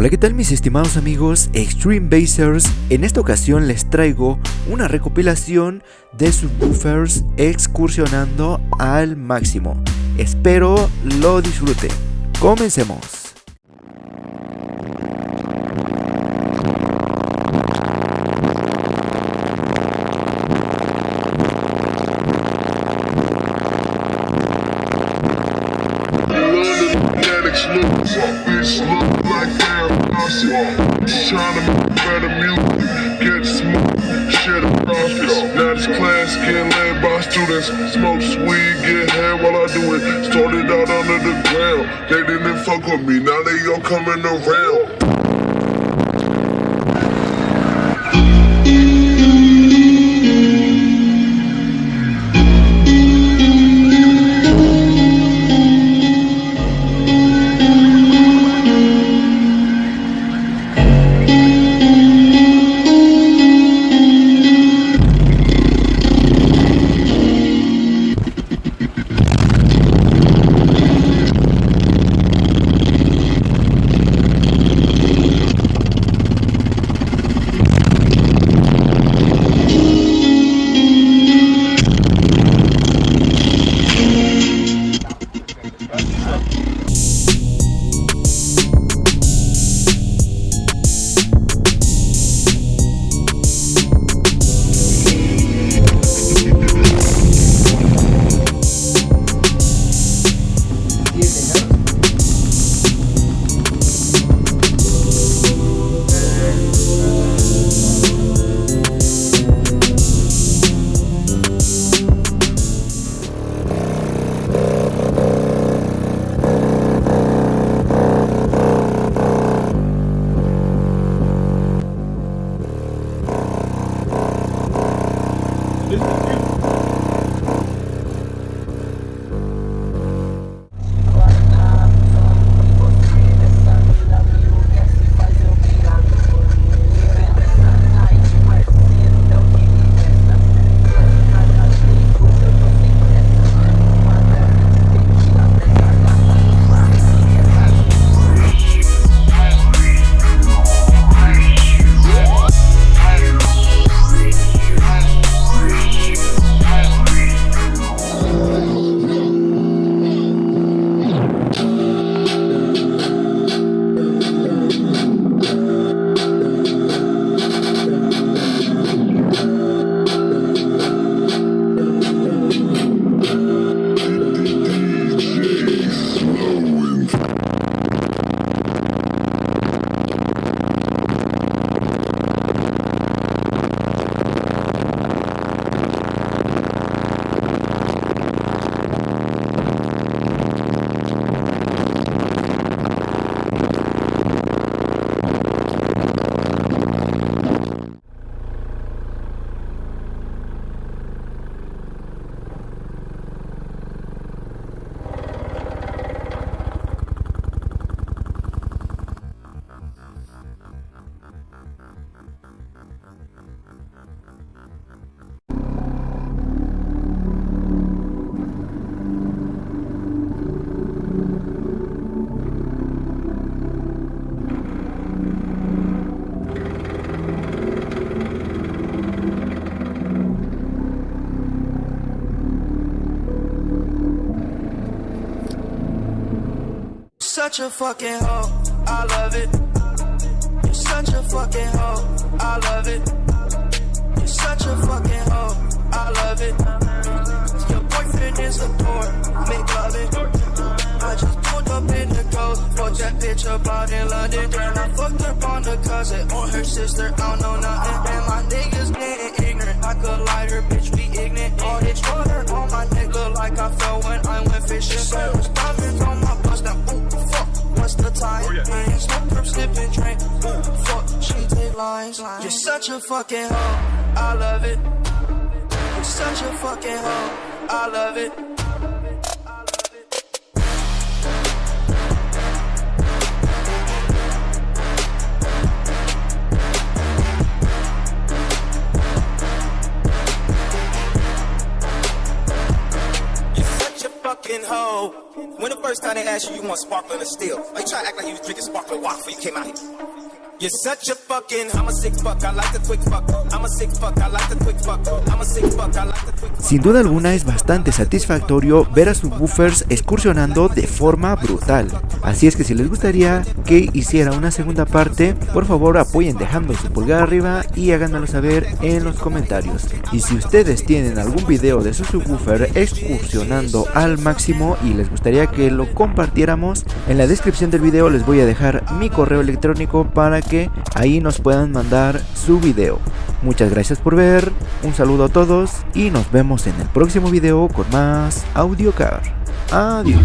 Hola, ¿qué tal mis estimados amigos Extreme Basers? En esta ocasión les traigo una recopilación de subwoofers excursionando al máximo. Espero lo disfruten. Comencemos. Smoke weed, get head while I do it. Started out under the ground. They didn't fuck with me, now they all coming around. Such a fucking hoe, I love it. You're such a fucking hoe, I love it. Such a fucking hoe, I love it. Your boyfriend is a tour, make love it. I just pulled up in the coast, fucked that bitch up out in London. Then I fucked up on the cousin or her sister, I don't know nothing. And my niggas getting ignorant, I could lie her, bitch, we ignorant. All this water on my neck like I fell when I went fishing. Seven diamonds on my lines. You're such a fucking hoe. I love it. You're such a fucking hoe. I love it. You're such a fucking hoe. When the first first time they asked you, you want sparkling or still? Are you trying to act like you was drinking sparkling water before you came out here? Sin duda alguna es bastante satisfactorio ver a subwoofers excursionando de forma brutal. Así es que si les gustaría que hiciera una segunda parte, por favor apoyen dejando su pulgar arriba y háganmelo saber en los comentarios. Y si ustedes tienen algún video de su subwoofer excursionando al máximo y les gustaría que lo compartiéramos, en la descripción del video les voy a dejar mi correo electrónico para que ahí nos puedan mandar su video. Muchas gracias por ver, un saludo a todos y nos vemos en el próximo video con más AudioCar. Adiós.